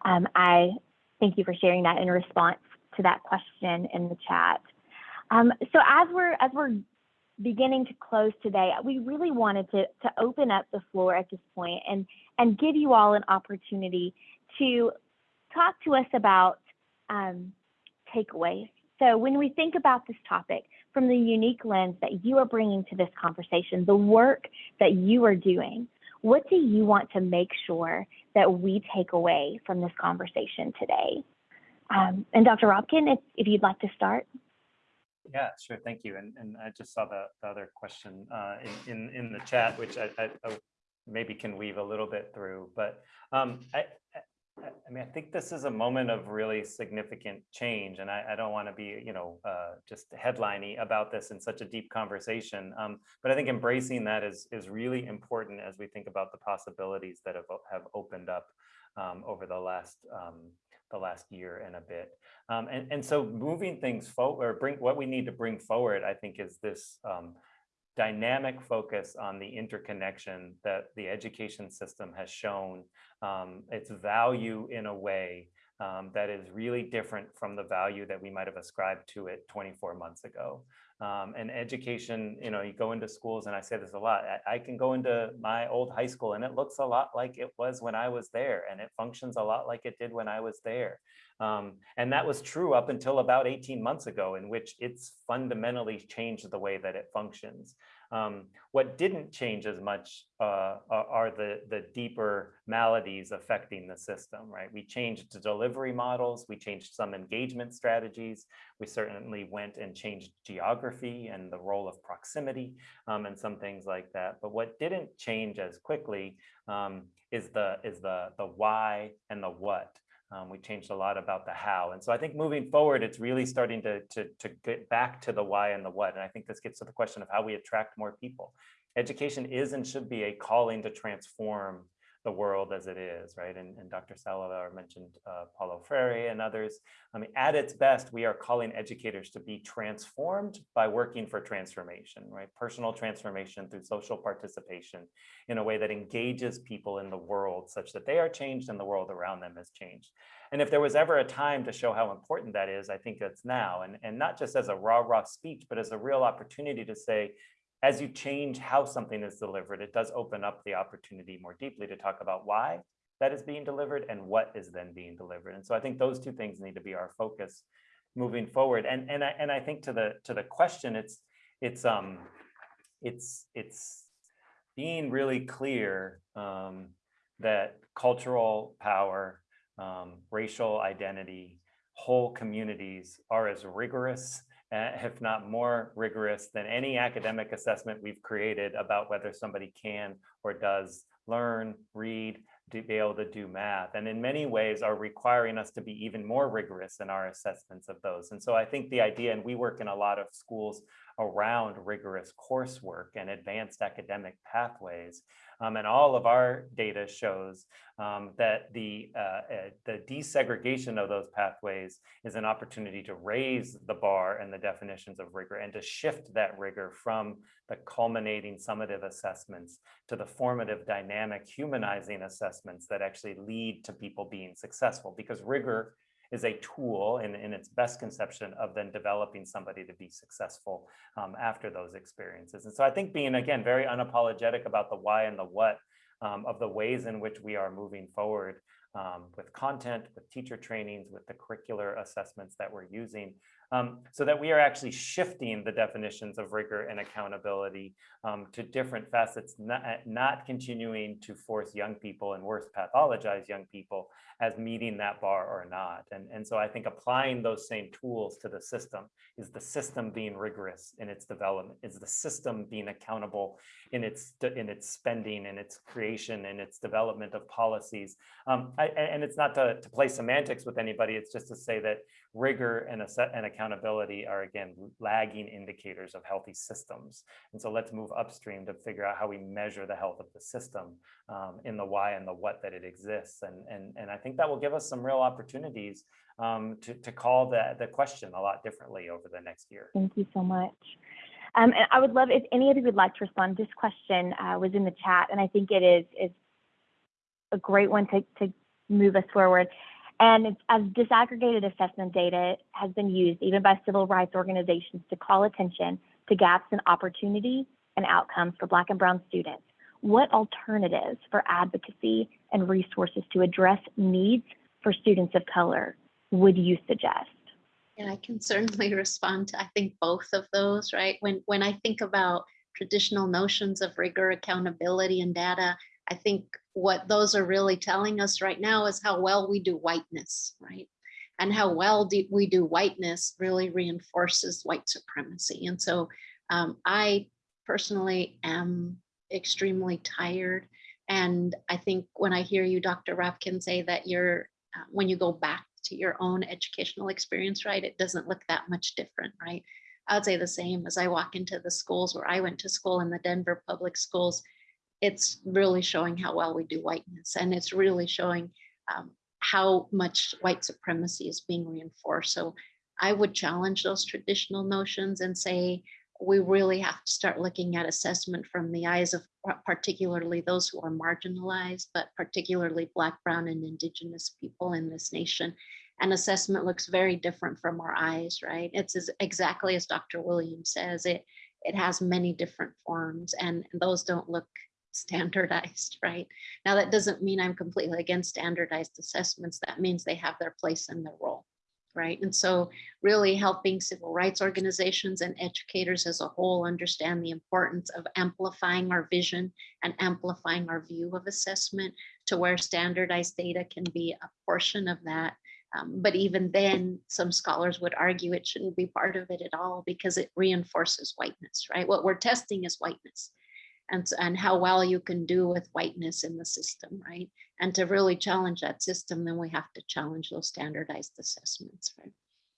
Um, I thank you for sharing that in response to that question in the chat. Um, so as we're as we're beginning to close today, we really wanted to to open up the floor at this point and and give you all an opportunity to talk to us about um, takeaways. So when we think about this topic from the unique lens that you are bringing to this conversation, the work that you are doing, what do you want to make sure that we take away from this conversation today? Um, and Dr. Rabkin, if, if you'd like to start. Yeah, sure. Thank you. And, and I just saw the, the other question uh, in, in, in the chat, which I, I, I maybe can weave a little bit through, but um, I, I- mean, I think this is a moment of really significant change and I, I don't want to be, you know, uh, just headliney about this in such a deep conversation. Um, but I think embracing that is, is really important as we think about the possibilities that have, have opened up um, over the last, um, the last year and a bit. Um, and, and so moving things forward, or bring, what we need to bring forward, I think, is this um, dynamic focus on the interconnection that the education system has shown um, its value in a way um, that is really different from the value that we might have ascribed to it 24 months ago. Um, and education, you know, you go into schools, and I say this a lot. I, I can go into my old high school, and it looks a lot like it was when I was there, and it functions a lot like it did when I was there. Um, and that was true up until about 18 months ago, in which it's fundamentally changed the way that it functions. Um, what didn't change as much uh, are the, the deeper maladies affecting the system, right? We changed the delivery models, we changed some engagement strategies, we certainly went and changed geography and the role of proximity um, and some things like that. But what didn't change as quickly um, is the is the the why and the what. Um, we changed a lot about the how. And so I think moving forward, it's really starting to, to, to get back to the why and the what. And I think this gets to the question of how we attract more people. Education is and should be a calling to transform the world as it is, right? And, and Dr. Salazar mentioned uh, Paulo Freire and others. I mean, at its best, we are calling educators to be transformed by working for transformation, right? Personal transformation through social participation in a way that engages people in the world such that they are changed and the world around them has changed. And if there was ever a time to show how important that is, I think it's now. And, and not just as a rah rah speech, but as a real opportunity to say, as you change how something is delivered, it does open up the opportunity more deeply to talk about why that is being delivered and what is then being delivered. And so I think those two things need to be our focus moving forward. And and I and I think to the to the question, it's it's um it's it's being really clear um, that cultural power, um, racial identity, whole communities are as rigorous uh, if not more rigorous than any academic assessment we've created about whether somebody can or does learn, read, to be able to do math, and in many ways are requiring us to be even more rigorous in our assessments of those. And so I think the idea, and we work in a lot of schools around rigorous coursework and advanced academic pathways. Um, and all of our data shows um, that the, uh, uh, the desegregation of those pathways is an opportunity to raise the bar and the definitions of rigor and to shift that rigor from the culminating summative assessments to the formative dynamic humanizing assessments that actually lead to people being successful because rigor is a tool in, in its best conception of then developing somebody to be successful um, after those experiences. And so I think being, again, very unapologetic about the why and the what um, of the ways in which we are moving forward um, with content, with teacher trainings, with the curricular assessments that we're using, um, so that we are actually shifting the definitions of rigor and accountability um, to different facets, not, not continuing to force young people and worse pathologize young people as meeting that bar or not. And, and so I think applying those same tools to the system is the system being rigorous in its development, is the system being accountable in its in its spending and its creation and its development of policies. Um, I, and it's not to, to play semantics with anybody, it's just to say that rigor and, and accountability are again lagging indicators of healthy systems. And so let's move upstream to figure out how we measure the health of the system um, in the why and the what that it exists. And, and, and I think that will give us some real opportunities um, to, to call the, the question a lot differently over the next year. Thank you so much. Um, and I would love if any of you would like to respond. This question uh, was in the chat, and I think it is is a great one to, to move us forward. And as disaggregated assessment data has been used even by civil rights organizations to call attention to gaps in opportunity and outcomes for Black and Brown students. What alternatives for advocacy and resources to address needs for students of color would you suggest? Yeah, I can certainly respond to, I think, both of those, right? When, when I think about traditional notions of rigor, accountability, and data, I think what those are really telling us right now is how well we do whiteness, right? and how well do we do whiteness really reinforces white supremacy. And so um, I personally am extremely tired. And I think when I hear you, Dr. Rabkin, say that you're, uh, when you go back to your own educational experience, right, it doesn't look that much different, right? I would say the same as I walk into the schools where I went to school in the Denver public schools. It's really showing how well we do whiteness and it's really showing um, how much white supremacy is being reinforced. So I would challenge those traditional notions and say, we really have to start looking at assessment from the eyes of particularly those who are marginalized, but particularly Black, Brown, and Indigenous people in this nation. And assessment looks very different from our eyes, right? It's as, exactly as Dr. Williams says, it, it has many different forms and those don't look standardized, right? Now that doesn't mean I'm completely against standardized assessments. That means they have their place and their role right? And so really helping civil rights organizations and educators as a whole understand the importance of amplifying our vision and amplifying our view of assessment to where standardized data can be a portion of that. Um, but even then, some scholars would argue it shouldn't be part of it at all because it reinforces whiteness, right? What we're testing is whiteness and, and how well you can do with whiteness in the system, right? And to really challenge that system, then we have to challenge those standardized assessments, right?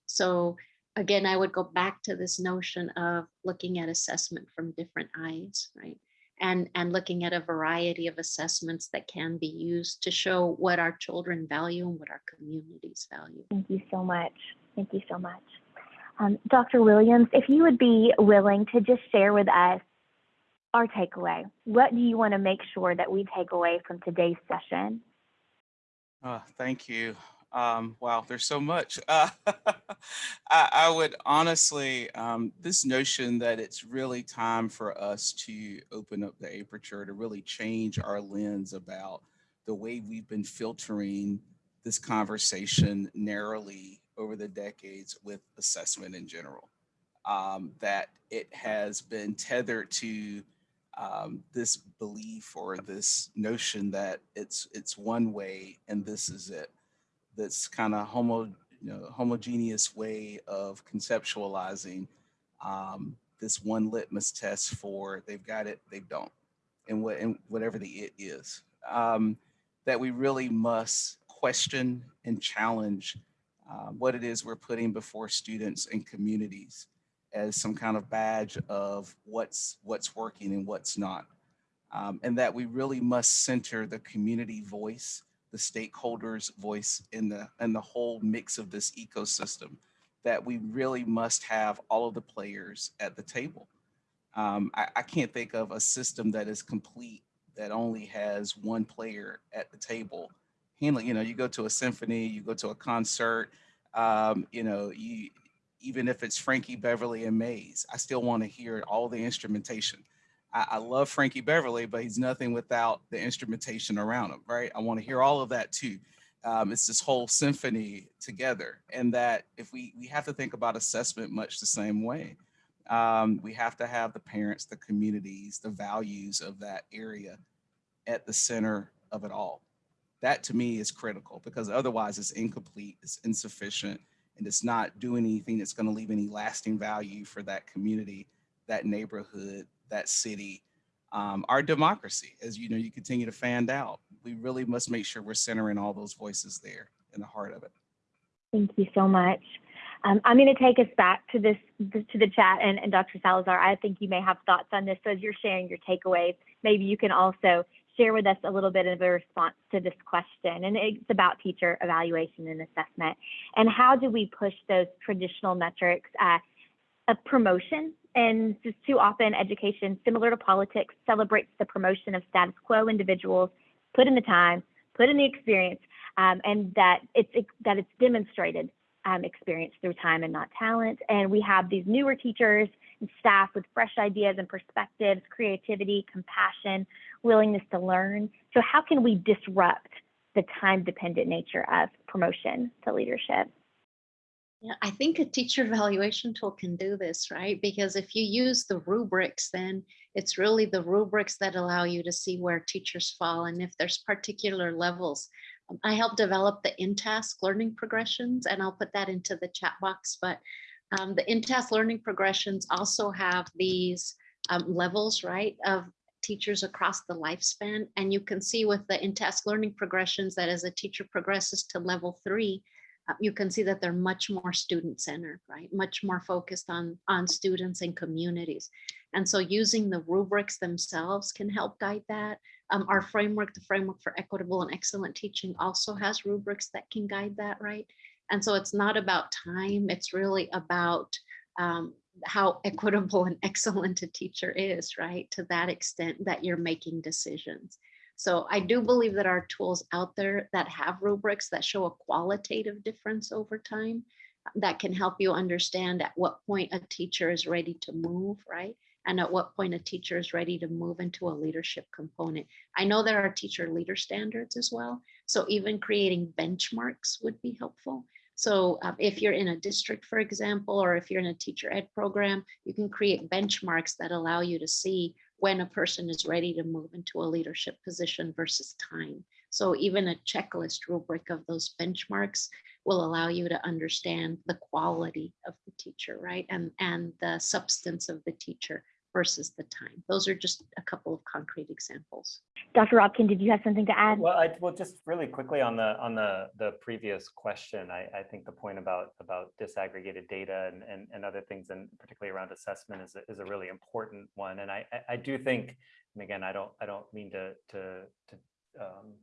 So again, I would go back to this notion of looking at assessment from different eyes, right? And, and looking at a variety of assessments that can be used to show what our children value and what our communities value. Thank you so much. Thank you so much. Um, Dr. Williams, if you would be willing to just share with us our takeaway. What do you want to make sure that we take away from today's session? Uh, thank you. Um, wow, there's so much. Uh, I, I, would honestly, um, this notion that it's really time for us to open up the aperture to really change our lens about the way we've been filtering this conversation narrowly over the decades with assessment in general. Um, that it has been tethered to um, this belief or this notion that it's it's one way and this is it. This kind of homo, you know, homogeneous way of conceptualizing um, this one litmus test for they've got it, they don't, and what and whatever the it is. Um, that we really must question and challenge uh, what it is we're putting before students and communities as some kind of badge of what's what's working and what's not. Um, and that we really must center the community voice, the stakeholders voice in the, in the whole mix of this ecosystem, that we really must have all of the players at the table. Um, I, I can't think of a system that is complete that only has one player at the table handling, you know, you go to a symphony, you go to a concert, um, you know, you, even if it's Frankie Beverly and Maze. I still want to hear all the instrumentation. I, I, love Frankie Beverly, but he's nothing without the instrumentation around him, right? I want to hear all of that too. Um, it's this whole symphony together and that if we, we have to think about assessment much the same way. Um, we have to have the parents, the communities, the values of that area at the center of it all. That to me is critical because otherwise it's incomplete, it's insufficient, and it's not doing anything that's going to leave any lasting value for that community, that neighborhood, that city, um, our democracy. As you know, you continue to fan out. We really must make sure we're centering all those voices there in the heart of it. Thank you so much. Um, I'm going to take us back to this to the chat and, and Dr. Salazar. I think you may have thoughts on this. So as you're sharing your takeaways, maybe you can also share with us a little bit of a response to this question. And it's about teacher evaluation and assessment. And how do we push those traditional metrics uh, of promotion? And just too often, education, similar to politics, celebrates the promotion of status quo individuals, put in the time, put in the experience, um, and that it's that it's demonstrated um, experience through time and not talent. And we have these newer teachers staff with fresh ideas and perspectives, creativity, compassion, willingness to learn. So how can we disrupt the time dependent nature of promotion to leadership? Yeah, I think a teacher evaluation tool can do this, right? Because if you use the rubrics, then it's really the rubrics that allow you to see where teachers fall and if there's particular levels Um, I help develop the InTASC learning progressions and I'll put that into the chat box, but um, the InTASC learning progressions also have these um, levels, right, of teachers across the lifespan. And you can see with the InTASC learning progressions that as a teacher progresses to level three, uh, you can see that they're much more student-centered, right? Much more focused on, on students and communities. And so using the rubrics themselves can help guide that. Um, our framework, the framework for equitable and excellent teaching also has rubrics that can guide that, right? And so it's not about time, it's really about um, how equitable and excellent a teacher is, right? To that extent that you're making decisions. So I do believe that our tools out there that have rubrics that show a qualitative difference over time that can help you understand at what point a teacher is ready to move, right? And at what point a teacher is ready to move into a leadership component. I know there are teacher leader standards as well. So even creating benchmarks would be helpful. So uh, if you're in a district, for example, or if you're in a teacher ed program, you can create benchmarks that allow you to see when a person is ready to move into a leadership position versus time. So even a checklist rubric of those benchmarks will allow you to understand the quality of the teacher, right? And, and the substance of the teacher versus the time. Those are just a couple of concrete examples. Dr. Rabkin, did you have something to add? Well, I, well, just really quickly on the on the the previous question, I, I think the point about about disaggregated data and, and, and other things, and particularly around assessment, is a, is a really important one. And I I do think, and again, I don't I don't mean to to to um,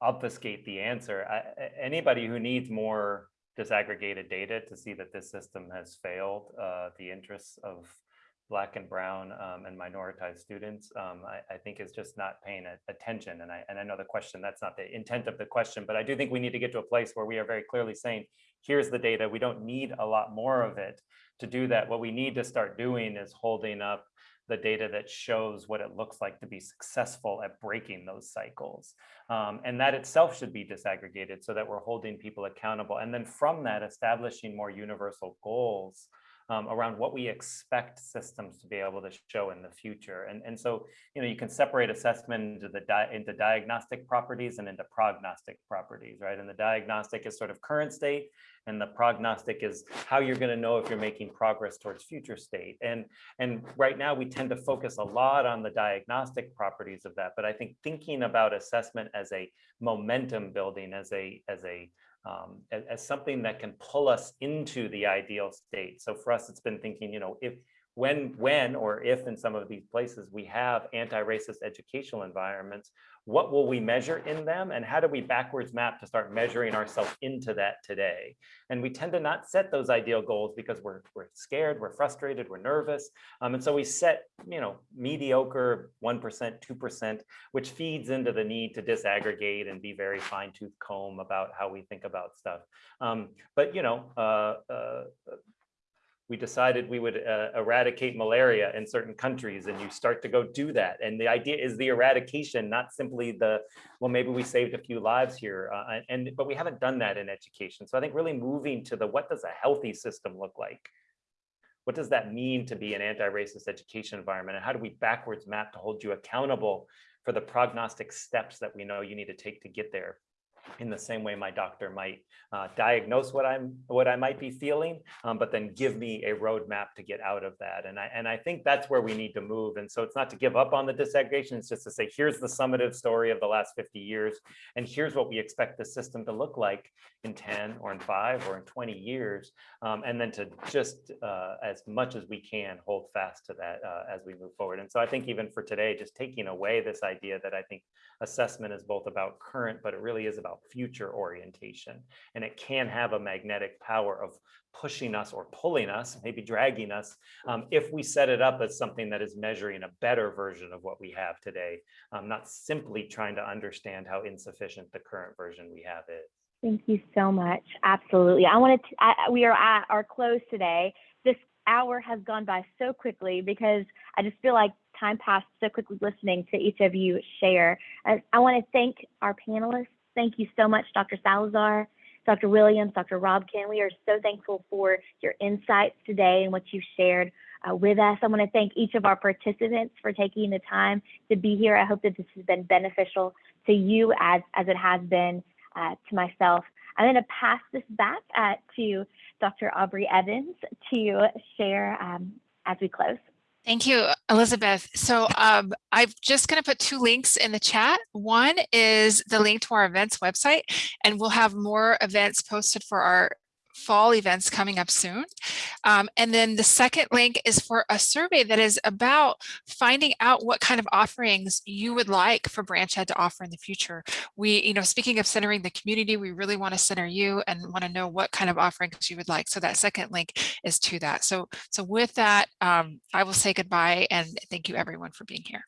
obfuscate the answer. I, anybody who needs more disaggregated data to see that this system has failed uh, the interests of black and brown um, and minoritized students, um, I, I, think is just not paying a, attention. And I, and I know the question, that's not the intent of the question, but I do think we need to get to a place where we are very clearly saying, here's the data, we don't need a lot more of it to do that. What we need to start doing is holding up the data that shows what it looks like to be successful at breaking those cycles. Um, and that itself should be disaggregated so that we're holding people accountable. And then from that, establishing more universal goals um, around what we expect systems to be able to show in the future. And, and so, you know, you can separate assessment into the di into diagnostic properties and into prognostic properties, right? And the diagnostic is sort of current state and the prognostic is how you're going to know if you're making progress towards future state. And, and right now we tend to focus a lot on the diagnostic properties of that. But I think thinking about assessment as a momentum building, as a, as a um, as, as, something that can pull us into the ideal state. So for us, it's been thinking, you know, if when, when or if in some of these places we have anti-racist educational environments, what will we measure in them and how do we backwards map to start measuring ourselves into that today? And we tend to not set those ideal goals because we're, we're scared, we're frustrated, we're nervous. Um, and so we set, you know, mediocre 1%, 2%, which feeds into the need to disaggregate and be very fine tooth comb about how we think about stuff. Um, but, you know, uh, uh, we decided we would uh, eradicate malaria in certain countries and you start to go do that. And the idea is the eradication, not simply the, well, maybe we saved a few lives here. Uh, and But we haven't done that in education. So I think really moving to the, what does a healthy system look like? What does that mean to be an anti-racist education environment? And how do we backwards map to hold you accountable for the prognostic steps that we know you need to take to get there? In the same way my doctor might uh, diagnose what I'm what I might be feeling, um, but then give me a roadmap to get out of that. And I and I think that's where we need to move. And so it's not to give up on the disaggregation, it's just to say, here's the summative story of the last 50 years, and here's what we expect the system to look like in 10 or in five or in 20 years. Um, and then to just uh, as much as we can hold fast to that uh, as we move forward. And so I think even for today, just taking away this idea that I think assessment is both about current, but it really is about future orientation. And it can have a magnetic power of pushing us or pulling us, maybe dragging us, um, if we set it up as something that is measuring a better version of what we have today, um, not simply trying to understand how insufficient the current version we have is. Thank you so much. Absolutely. I wanted to, I, we are at our close today. This hour has gone by so quickly because I just feel like time passed so quickly listening to each of you share. I, I want to thank our panelists. Thank you so much, Dr. Salazar, Dr. Williams, Dr. Rabkin. We are so thankful for your insights today and what you've shared uh, with us. I want to thank each of our participants for taking the time to be here. I hope that this has been beneficial to you as, as it has been uh, to myself. I'm going to pass this back uh, to Dr. Aubrey Evans to share um, as we close. Thank you, Elizabeth. So um, I'm just going to put two links in the chat. One is the link to our events website, and we'll have more events posted for our fall events coming up soon. Um, and then the second link is for a survey that is about finding out what kind of offerings you would like for BranchEd to offer in the future. We, you know, speaking of centering the community, we really want to center you and want to know what kind of offerings you would like. So that second link is to that. So, so with that, um, I will say goodbye and thank you everyone for being here.